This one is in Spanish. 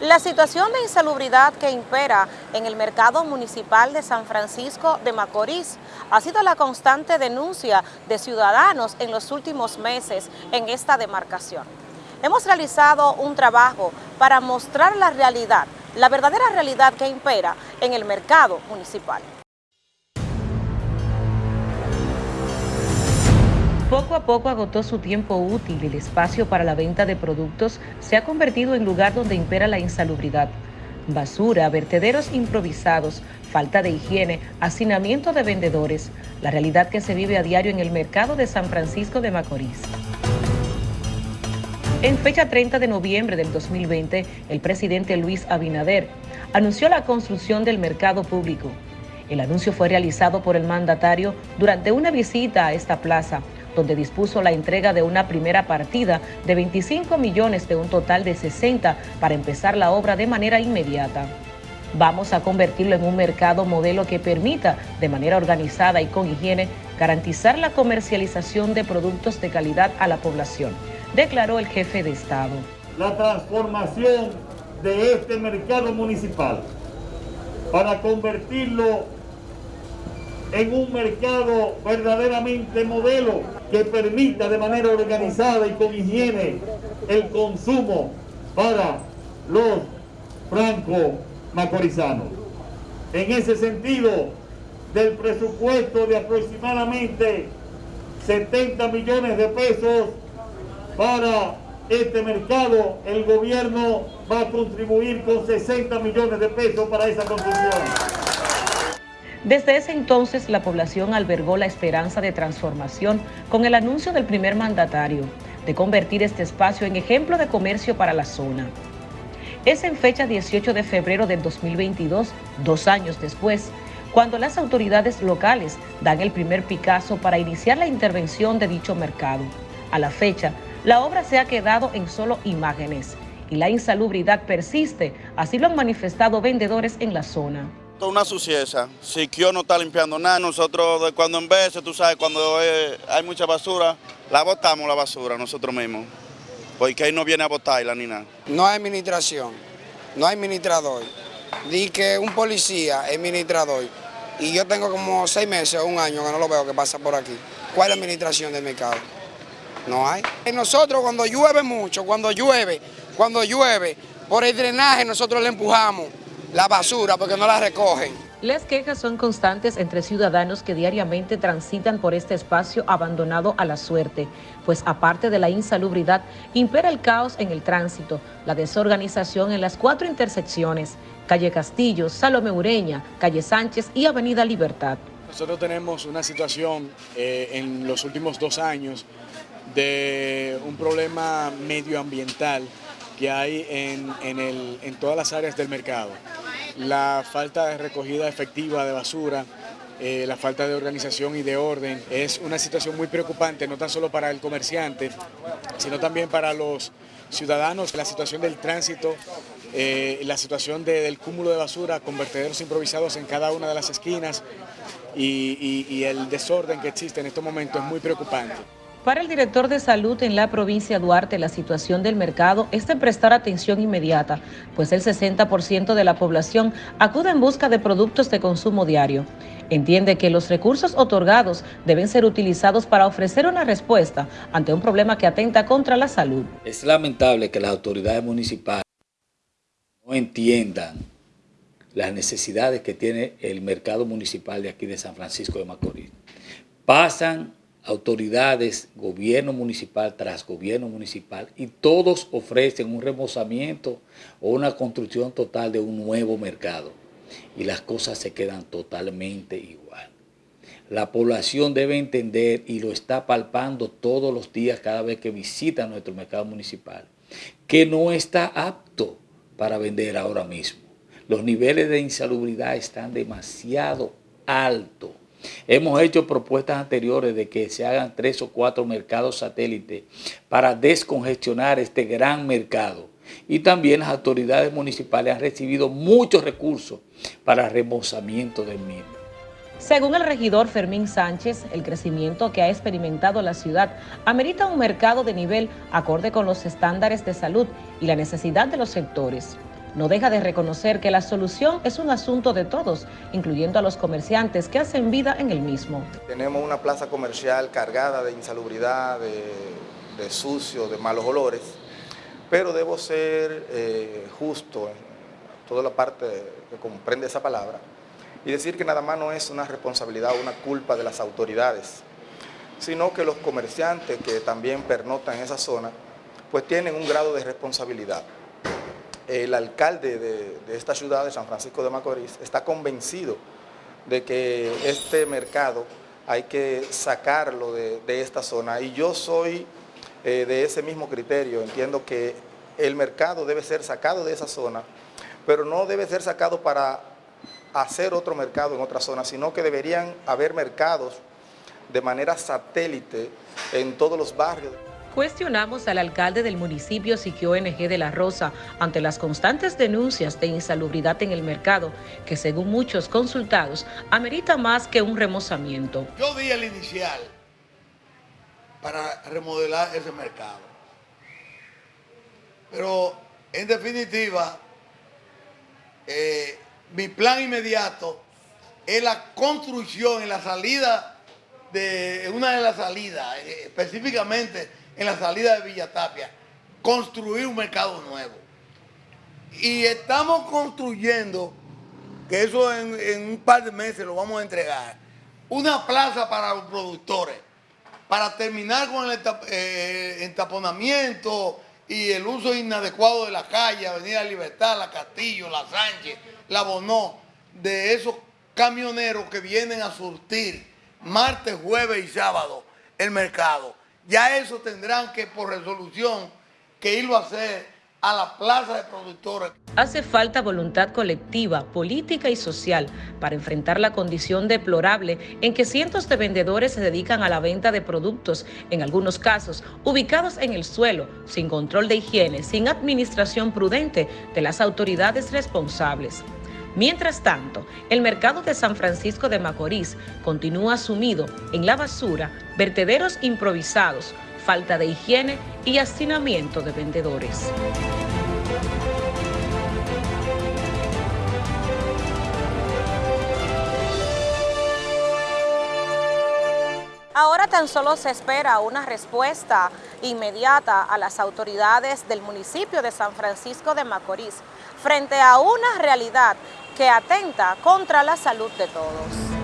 La situación de insalubridad que impera en el mercado municipal de San Francisco de Macorís ha sido la constante denuncia de ciudadanos en los últimos meses en esta demarcación. Hemos realizado un trabajo para mostrar la realidad, la verdadera realidad que impera en el mercado municipal. Poco a poco agotó su tiempo útil y el espacio para la venta de productos se ha convertido en lugar donde impera la insalubridad. Basura, vertederos improvisados, falta de higiene, hacinamiento de vendedores, la realidad que se vive a diario en el mercado de San Francisco de Macorís. En fecha 30 de noviembre del 2020, el presidente Luis Abinader anunció la construcción del mercado público. El anuncio fue realizado por el mandatario durante una visita a esta plaza, donde dispuso la entrega de una primera partida de 25 millones de un total de 60 para empezar la obra de manera inmediata. Vamos a convertirlo en un mercado modelo que permita, de manera organizada y con higiene, garantizar la comercialización de productos de calidad a la población, declaró el jefe de Estado. La transformación de este mercado municipal para convertirlo en un mercado verdaderamente modelo que permita de manera organizada y con higiene el consumo para los franco-macorizanos. En ese sentido, del presupuesto de aproximadamente 70 millones de pesos para este mercado, el gobierno va a contribuir con 60 millones de pesos para esa construcción. Desde ese entonces, la población albergó la esperanza de transformación con el anuncio del primer mandatario de convertir este espacio en ejemplo de comercio para la zona. Es en fecha 18 de febrero del 2022, dos años después, cuando las autoridades locales dan el primer Picasso para iniciar la intervención de dicho mercado. A la fecha, la obra se ha quedado en solo imágenes y la insalubridad persiste, así lo han manifestado vendedores en la zona una suciedad. Si yo no está limpiando nada, nosotros cuando en vez, tú sabes, cuando hay mucha basura, la botamos la basura nosotros mismos. Porque ahí no viene a botarla ni nada. No hay administración, no hay administrador. Di que un policía es administrador. Y yo tengo como seis meses o un año que no lo veo que pasa por aquí. ¿Cuál es la administración del mercado? No hay. Y nosotros cuando llueve mucho, cuando llueve, cuando llueve, por el drenaje nosotros le empujamos la basura porque no la recogen. Las quejas son constantes entre ciudadanos que diariamente transitan por este espacio abandonado a la suerte, pues aparte de la insalubridad, impera el caos en el tránsito, la desorganización en las cuatro intersecciones, calle Castillo, Salome Ureña, calle Sánchez y avenida Libertad. Nosotros tenemos una situación eh, en los últimos dos años de un problema medioambiental que hay en, todas las áreas del mercado. La falta de recogida efectiva de basura, eh, la falta de organización y de orden es una situación muy preocupante, no tan solo para el comerciante, sino también para los ciudadanos. La situación del tránsito, eh, la situación del cúmulo de basura con vertederos improvisados en cada una de las esquinas y, y el desorden que existe en estos momentos es muy preocupante. Para el director de salud en la provincia de Duarte, la situación del mercado es de prestar atención inmediata, pues el 60% de la población acude en busca de productos de consumo diario. Entiende que los recursos otorgados deben ser utilizados para ofrecer una respuesta ante un problema que atenta contra la salud. Es lamentable que las autoridades municipales no entiendan las necesidades que tiene el mercado municipal de aquí de San Francisco de Macorís. Pasan autoridades, gobierno municipal tras gobierno municipal, y todos ofrecen un remozamiento o una construcción total de un nuevo mercado. Y las cosas se quedan totalmente igual. La población debe entender, y lo está palpando todos los días cada vez que visita nuestro mercado municipal, que no está apto para vender ahora mismo. Los niveles de insalubridad están demasiado altos Hemos hecho propuestas anteriores de que se hagan tres o cuatro mercados satélites para descongestionar este gran mercado. Y también las autoridades municipales han recibido muchos recursos para remozamiento del mismo. Según el regidor Fermín Sánchez, el crecimiento que ha experimentado la ciudad amerita un mercado de nivel acorde con los estándares de salud y la necesidad de los sectores. No deja de reconocer que la solución es un asunto de todos, incluyendo a los comerciantes que hacen vida en el mismo. Tenemos una plaza comercial cargada de insalubridad, de, sucio, de malos olores, pero debo ser eh, justo en toda la parte que comprende esa palabra y decir que nada más no es una responsabilidad o una culpa de las autoridades, sino que los comerciantes que también pernotan en esa zona, pues tienen un grado de responsabilidad el alcalde de, esta ciudad, de San Francisco de Macorís, está convencido de que este mercado hay que sacarlo de, esta zona y yo soy eh, de ese mismo criterio, entiendo que el mercado debe ser sacado de esa zona, pero no debe ser sacado para hacer otro mercado en otra zona, sino que deberían haber mercados de manera satélite en todos los barrios. Cuestionamos al alcalde del municipio Siquio NG de La Rosa ante las constantes denuncias de insalubridad en el mercado, que según muchos consultados, amerita más que un remozamiento. Yo di el inicial para remodelar ese mercado. Pero en definitiva, eh, mi plan inmediato es la construcción en la salida de una de las salidas, eh, específicamente en la salida de Villatapia, construir un mercado nuevo. Y estamos construyendo, que eso en, un par de meses lo vamos a entregar, una plaza para los productores, para terminar con el eh, entaponamiento y el uso inadecuado de la calle, Avenida Libertad, La Castillo, La Sánchez, La Bonó, de esos camioneros que vienen a surtir martes, jueves y sábado el mercado ya eso tendrán que por resolución que irlo a hacer a la plaza de productores. Hace falta voluntad colectiva, política y social para enfrentar la condición deplorable en que cientos de vendedores se dedican a la venta de productos, en algunos casos ubicados en el suelo, sin control de higiene, sin administración prudente de las autoridades responsables. Mientras tanto, el mercado de San Francisco de Macorís continúa sumido en la basura, vertederos improvisados, falta de higiene y hacinamiento de vendedores. Ahora tan solo se espera una respuesta inmediata a las autoridades del municipio de San Francisco de Macorís frente a una realidad que atenta contra la salud de todos.